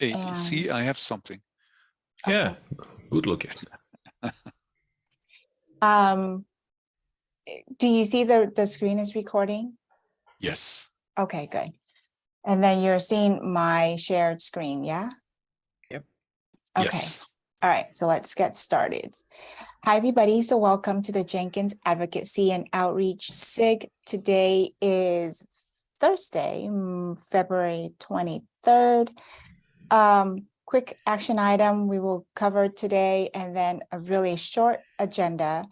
Hey, And- see, I have something. Yeah, good looking. Um, do you see the, the screen is recording? Yes. Okay, good. And then you're seeing my shared screen, yeah? Yep. Okay, Yes. all right, so let's get started. Hi, everybody. So welcome to the Jenkins Advocacy and Outreach SIG. Today is Thursday, mm, February twenty-third. Um, quick action item we will cover today and then a really short agenda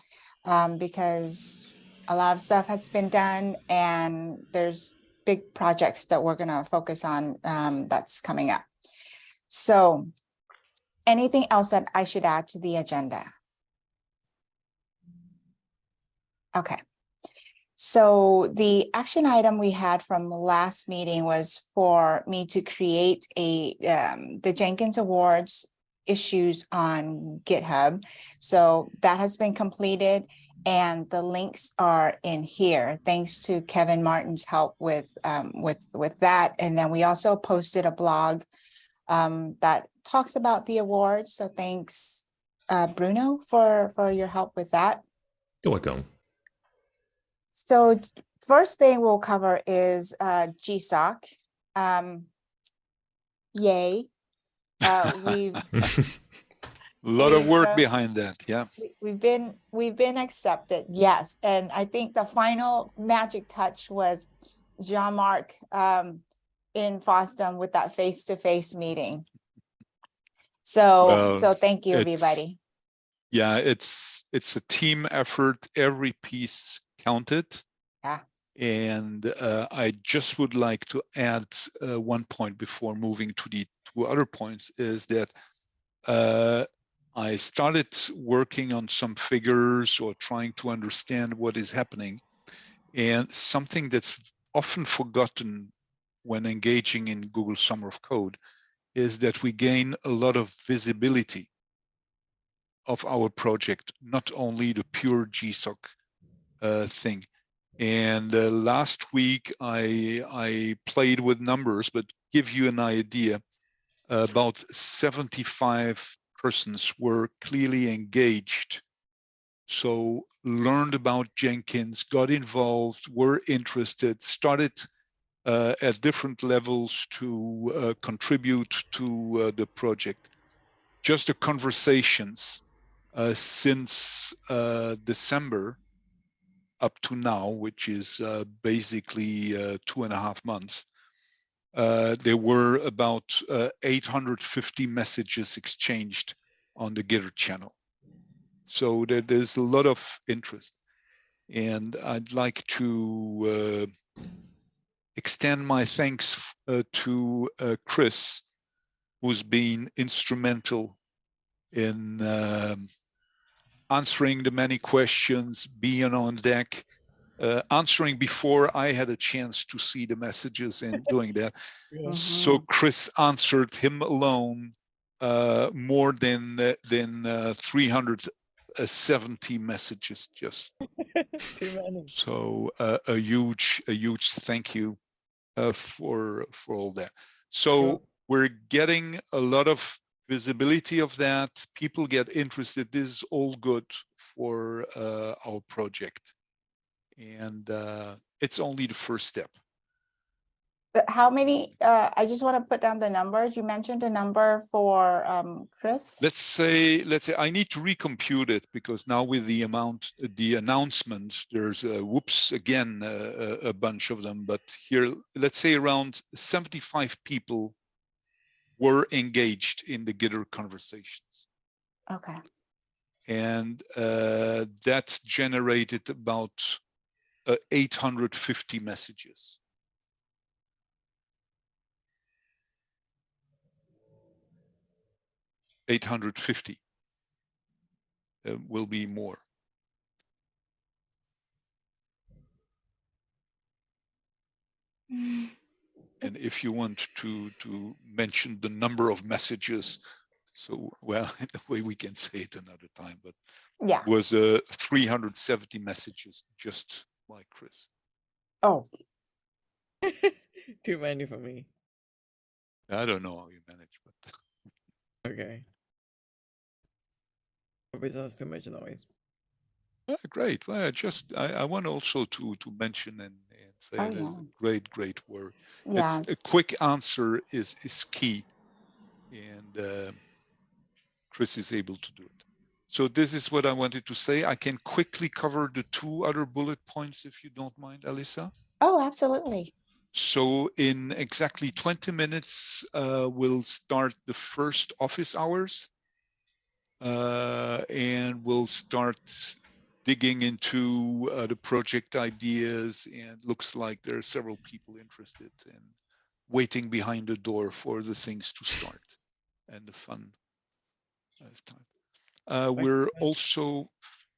um, because a lot of stuff has been done and there's big projects that we're gonna focus on um, that's coming up. So anything else that I should add to the agenda? Okay. So the action item we had from the last meeting was for me to create a, um, the Jenkins Awards issues on GitHub. So that has been completed and the links are in here, thanks to Kevin Martin's help with, um, with, with that. And then we also posted a blog um, that talks about the awards. So thanks, uh, Bruno, for, for your help with that. You're welcome. So first thing we'll cover is uh GSOC. Um. Yay. Uh, we've, A lot of work uh, behind that. Yeah. we- we've been, we've been accepted, yes. And I think the final magic touch was Jean-Marc um in FOSDEM with that face-to-face meeting. So, Well, so thank you, everybody. Yeah, it's it's a team effort. Every piece counted. Yeah. And uh, I just would like to add uh, one point before moving to the two other points is that uh, I started working on some figures or trying to understand what is happening. And something that's often forgotten when engaging in Google Summer of Code is that we gain a lot of visibility of our project, not only the pure GSOC thing. And uh, last week I I played with numbers, but give you an idea, about 75 persons were clearly engaged. So learned about Jenkins, got involved, were interested, started uh, at different levels to uh, contribute to uh, the project. Just the conversations uh, since uh, December up to now, which is uh, basically uh, two and a half months, uh, there were about uh, 850 messages exchanged on the Gitter channel. So there, there's a lot of interest. And I'd like to uh, extend my thanks uh, to Chris, who's been instrumental in um, answering the many questions, being on deck, uh, answering before I had a chance to see the messages and doing that. So Chris answered him alone uh, more than uh, than uh, 370 messages just. So uh, a huge a huge thank you uh, for for all that. So we're getting a lot of visibility of that. People get interested. This is all good for uh, our project, and uh, it's only the first step. But how many, uh, I just want to put down the numbers. You mentioned a number for um Chris. Let's say let's say I need to recompute it because now with the amount the announcement there's a whoops again uh, a, a bunch of them. But here let's say around 75 people were engaged in the Gitter conversations. Okay, and uh, that's generated about uh, 850 messages. Eight hundred fifty uh, will be more. And if you want to to mention the number of messages, so well, the way we can say it another time, but yeah, was uh, 370 messages just like Chris. oh, Too many for me. I don't know how you manage, but Okay. Hope it does too much noise. Yeah, great. Well, I just I, I want also to to mention and, and say Oh, that yeah. great, great work. Yeah, It's a quick answer is is key, and uh, Chris is able to do it. So this is what I wanted to say. I can quickly cover the two other bullet points if you don't mind, Alyssa. oh, absolutely. So in exactly 20 minutes, uh, we'll start the first office hours. Uh, and we'll start digging into uh, the project ideas and looks like there are several people interested in waiting behind the door for the things to start and the fun start. Uh, we're also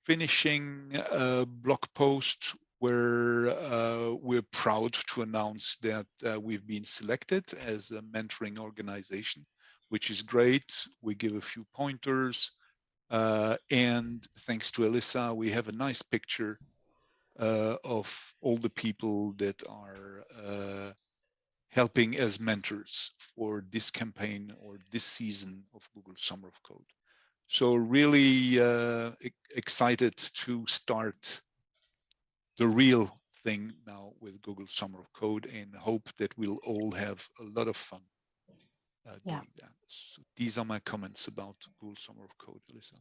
finishing a blog post where uh, we're proud to announce that uh, we've been selected as a mentoring organization, which is great. We give a few pointers. Uh, and thanks to Alyssa, we have a nice picture uh, of all the people that are uh, helping as mentors for this campaign or this season of Google Summer of Code. So really uh, excited to start the real thing now with Google Summer of Code and hope that we'll all have a lot of fun uh, Yeah. doing that. So these are my comments about Google Summer of Code, Alyssa.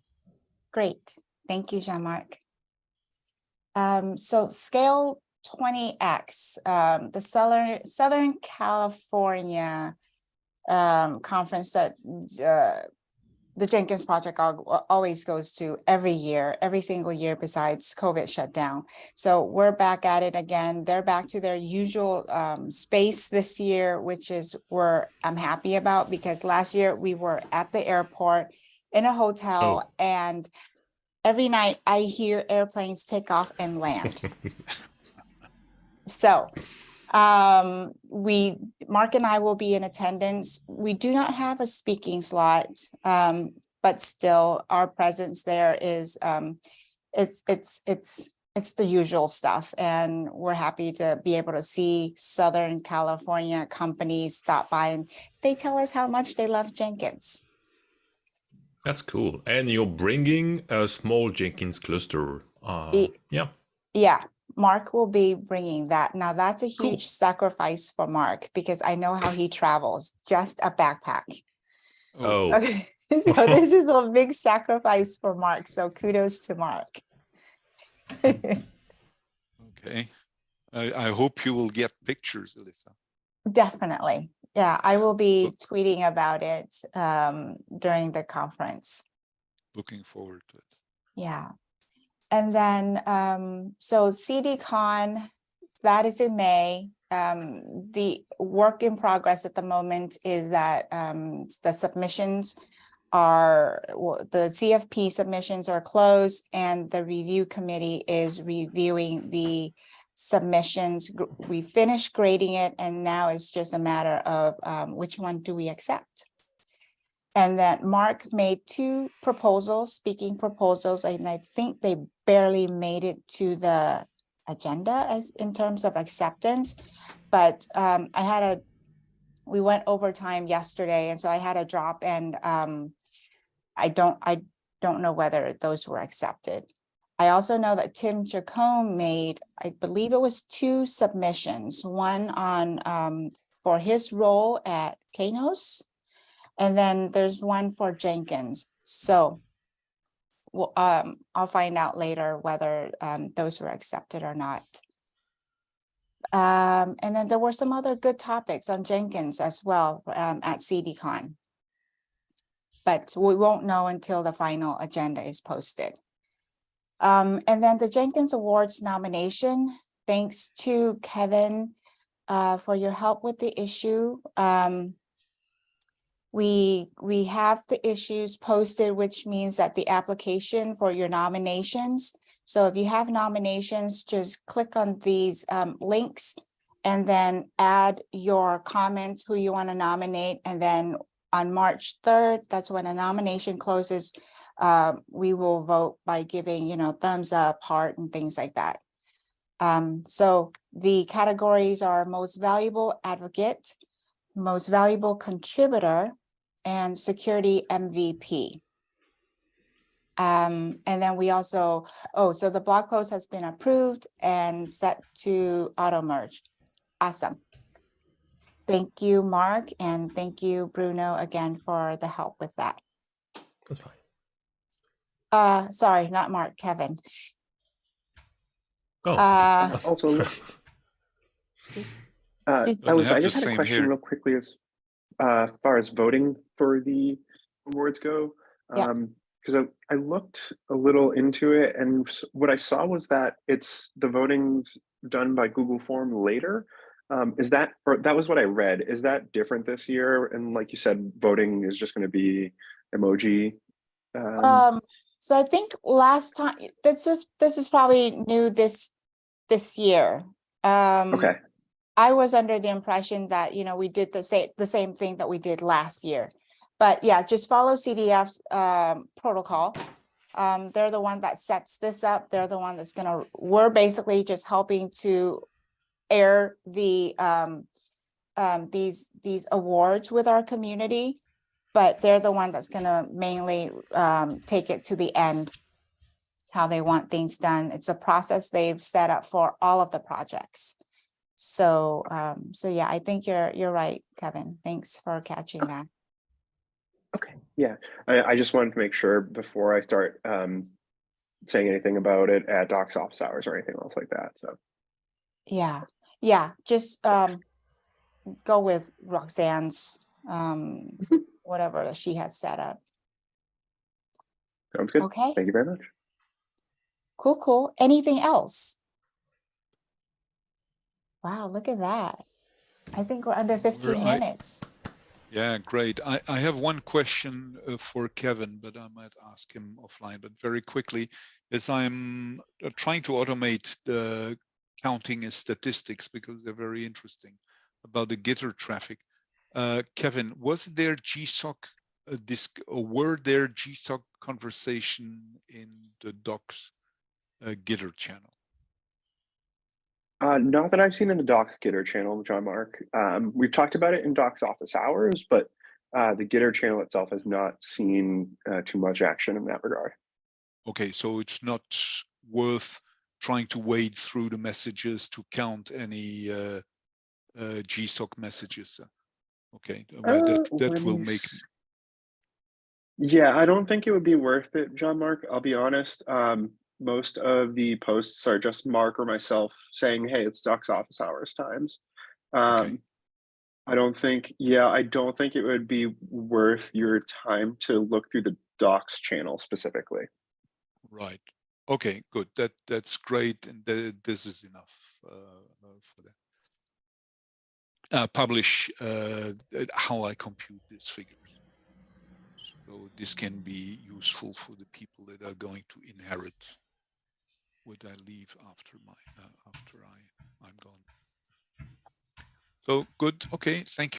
Great. Thank you, Jean-Marc. Um, so scale twenty X, um, the Southern, Southern California um, conference that uh, the Jenkins project always goes to every year, every single year besides COVID shutdown. So we're back at it again. They're back to their usual um, space this year, which is where I'm happy about because last year we were at the airport in a hotel and every night I hear airplanes take off and land. So um, we, Mark and I will be in attendance. We do not have a speaking slot. Um, but still our presence there is, um, it's, it's, it's, it's the usual stuff. And we're happy to be able to see Southern California companies stop by and they tell us how much they love Jenkins. That's cool. And you're bringing a small Jenkins cluster. Uh, yeah. Yeah, Mark will be bringing that. Now that's a Cool. huge sacrifice for Mark because I know how he travels, just a backpack. Oh, Okay, so this is a big sacrifice for Mark, so kudos to Mark. Okay. I, I hope you will get pictures, Alyssa. Definitely. Yeah, I will be Look- tweeting about it um during the conference. Looking forward to it. Yeah. And then, um, so CDCon, that is in May. Um, the work in progress at the moment is that, um, the submissions are, well, the CFP submissions are closed and the review committee is reviewing the submissions. We finished grading it and now it's just a matter of, um, which one do we accept? And that Mark made two proposals, speaking proposals, and I think they barely made it to the agenda as in terms of acceptance. But um, I had a, we went overtime yesterday, and so I had a drop and um, I don't, I don't know whether those were accepted. I also know that Tim Jacomb made, I believe it was two submissions, one on um, for his role at Kainos. And then there's one for Jenkins. So well, um, I'll find out later whether um, those were accepted or not. Um, and then there were some other good topics on Jenkins as well um, at CDCon. But we won't know until the final agenda is posted. Um, and then the Jenkins Awards nomination, thanks to Kevin uh, for your help with the issue. Um, we, we have the issues posted, which means that the application for your nominations. So if you have nominations, just click on these um, links and then add your comments, who you want to nominate. And then on March 3rd, that's when a nomination closes. Uh, we will vote by giving, you know, thumbs up, heart and things like that. Um, so the categories are most valuable advocate, most valuable contributor, and security MVP. Um, and then we also, oh, so the blog post has been approved and set to auto merge. Awesome. Thank you, Mark, and thank you, Bruno, again for the help with that. That's fine. Uh, sorry, not Mark, Kevin. Oh. Uh, Also, uh, Did- I was, I just had a question here. real quickly as uh, far as voting for the awards go. Yeah. Um, because I, I looked a little into it and what I saw was that it's the voting's done by Google Form later. Um, is that, or that was what I read. Is that different this year? And like you said, voting is just going to be emoji. Um, Um, so I think last time, this was, this is probably new this, this year. Um, okay, I was under the impression that, you know, we did the same, the same thing that we did last year. But yeah, just follow CDF's um protocol. Um, they're the one that sets this up. They're the one that's gonna, we're basically just helping to air the um um these these awards with our community. But they're the one that's gonna mainly um take it to the end. How they want things done. It's a process they've set up for all of the projects. So, um, so yeah, I think you're, you're right, Kevin. Thanks for catching that. okay, yeah. I, I just wanted to make sure before I start um, saying anything about it at Doc's office hours or anything else like that. So, Yeah, yeah, just, um, go with Roxanne's, um, Mhm. whatever she has set up. sounds good. Okay, Thank you very much. cool, cool. Anything else? Wow, look at that. I think we're under fifteen I- minutes. Yeah, great. I, I have one question uh, for Kevin, but I might ask him offline. But very quickly, as I'm uh, trying to automate the counting and statistics because they're very interesting about the Gitter traffic. Uh, Kevin, was there GSOC uh, disc or were there GSOC conversation in the docs uh, Gitter channel? Uh, not that I've seen in the Docs Gitter channel, John Mark. Um, we've talked about it in Docs office hours, but uh, the Gitter channel itself has not seen uh, too much action in that regard. Okay, so it's not worth trying to wade through the messages to count any uh, uh, GSOC messages. uh, Okay, well, that Uh, that will make Yeah, I don't think it would be worth it, John Mark. I'll be honest. Um, most of the posts are just Mark or myself saying, "Hey, it's Docs office hours times." Um, I don't think. Yeah, I don't think it would be worth your time to look through the Docs channel specifically. right. Okay, good. That that's great, and th this is enough uh, uh, for that. Uh, publish uh, how I compute these figures. So this can be useful for the people that are going to inherit what I leave after my uh, after I I'm gone. So good. Okay. Thank you.